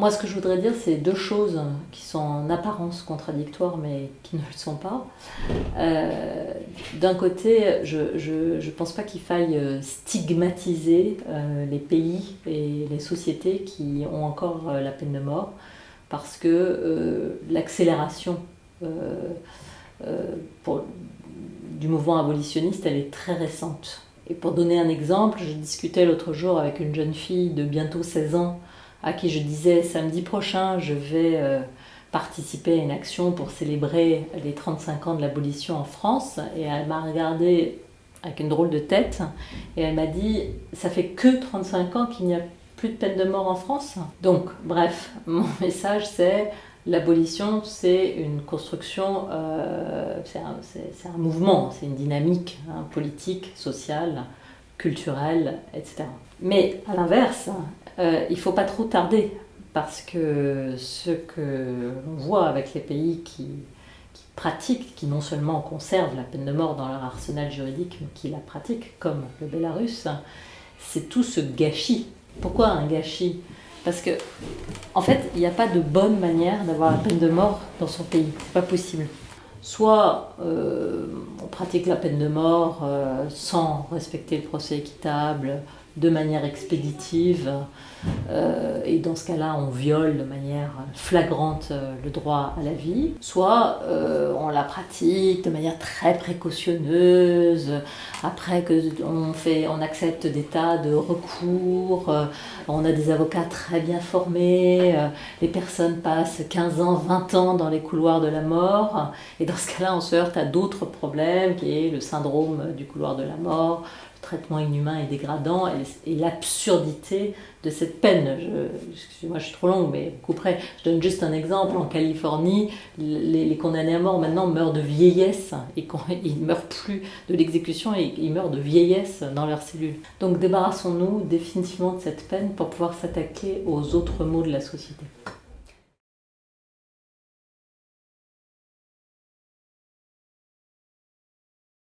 Moi, ce que je voudrais dire, c'est deux choses qui sont en apparence contradictoires, mais qui ne le sont pas. Euh, d'un côté, je ne pense pas qu'il faille euh, stigmatiser euh, les pays et les sociétés qui ont encore la peine de mort, parce que l'accélération du mouvement abolitionniste, elle est très récente. Et pour donner un exemple, je discutais l'autre jour avec une jeune fille de bientôt 16 ans à qui je disais samedi prochain, je vais euh, participer à une action pour célébrer les 35 ans de l'abolition en France. Et elle m'a regardé avec une drôle de tête et elle m'a dit ça fait que 35 ans qu'il n'y a plus de peine de mort en France. Donc, bref, mon message c'est l'abolition c'est une construction, euh, c'est un, mouvement, c'est une dynamique hein, politique, sociale, culturelle, etc. Mais à l'inverse, euh, il ne faut pas trop tarder, parce que ce que l'on voit avec les pays qui, pratiquent, qui non seulement conservent la peine de mort dans leur arsenal juridique, mais qui la pratiquent, comme le Bélarus, c'est tout ce gâchis. Pourquoi un gâchis? Parce que, en fait, il n'y a pas de bonne manière d'avoir la peine de mort dans son pays. C'est pas possible. Soit euh, on pratique la peine de mort euh, sans respecter le procès équitable, de manière expéditive, euh, et dans ce cas-là, on viole de manière flagrante euh, le droit à la vie, soit euh, on la pratique de manière très précautionneuse, après que on, fait, on accepte des tas de recours, on a des avocats très bien formés, les personnes passent 15 ans, 20 ans dans les couloirs de la mort, et dans ce cas-là, on se heurte à d'autres problèmes, qui est le syndrome du couloir de la mort, traitement inhumain et dégradant et, l'absurdité de cette peine. Excusez-moi, je suis trop longue, mais vous couperez. Je donne juste un exemple. En Californie, les, condamnés à mort maintenant meurent de vieillesse et ils ne meurent plus de l'exécution et ils meurent de vieillesse dans leurs cellules. Donc débarrassons-nous définitivement de cette peine pour pouvoir s'attaquer aux autres maux de la société.